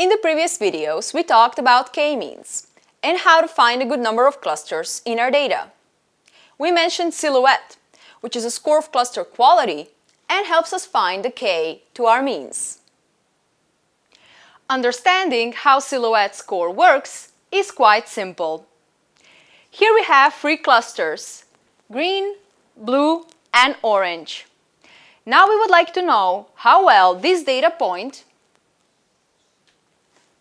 In the previous videos, we talked about k-means and how to find a good number of clusters in our data. We mentioned silhouette, which is a score of cluster quality and helps us find the k to our means. Understanding how silhouette score works is quite simple. Here we have three clusters, green, blue and orange. Now we would like to know how well this data point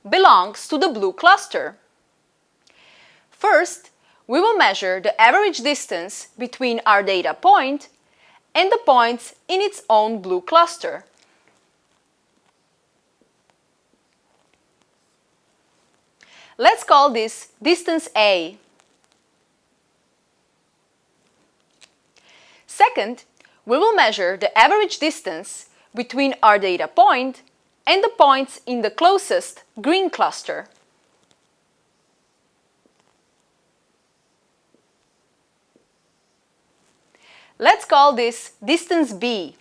belongs to the blue cluster. First, we will measure the average distance between our data point and the points in its own blue cluster. Let's call this distance A. Second, we will measure the average distance between our data point and the points in the closest green cluster. Let's call this distance B.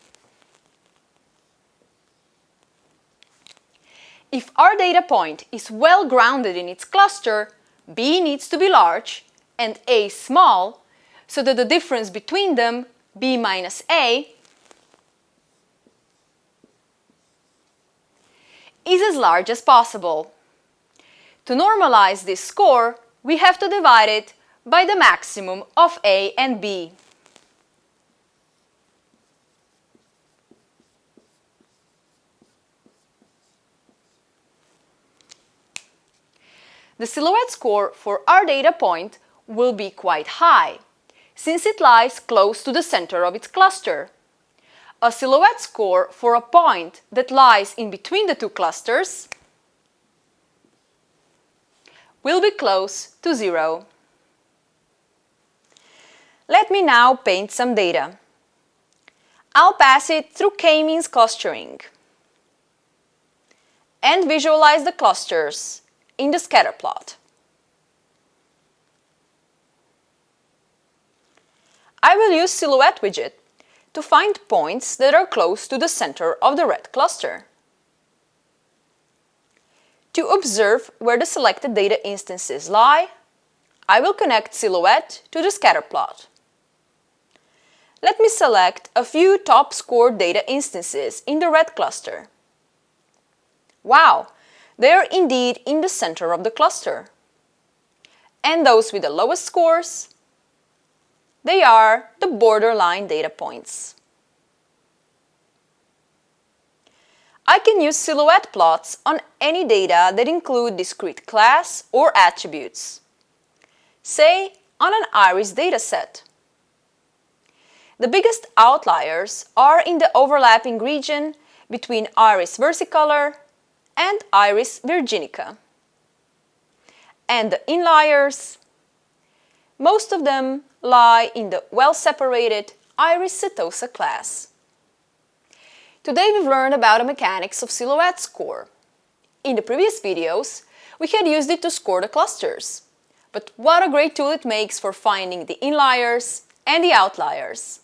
If our data point is well grounded in its cluster, B needs to be large and A small, so that the difference between them, B minus A, is as large as possible. To normalize this score, we have to divide it by the maximum of A and B. The silhouette score for our data point will be quite high, since it lies close to the center of its cluster. A silhouette score for a point that lies in between the two clusters will be close to zero. Let me now paint some data. I'll pass it through k-means clustering and visualize the clusters in the scatter plot. I will use Silhouette widget to find points that are close to the center of the red cluster. To observe where the selected data instances lie, I will connect Silhouette to the scatter plot. Let me select a few top scored data instances in the red cluster. Wow, they are indeed in the center of the cluster. And those with the lowest scores, they are the borderline data points. I can use silhouette plots on any data that include discrete class or attributes, say on an iris dataset. The biggest outliers are in the overlapping region between iris versicolor and Iris virginica. And the inliers, most of them lie in the well-separated Iris setosa class. Today we've learned about the mechanics of silhouette score. In the previous videos, we had used it to score the clusters. But what a great tool it makes for finding the inliers and the outliers.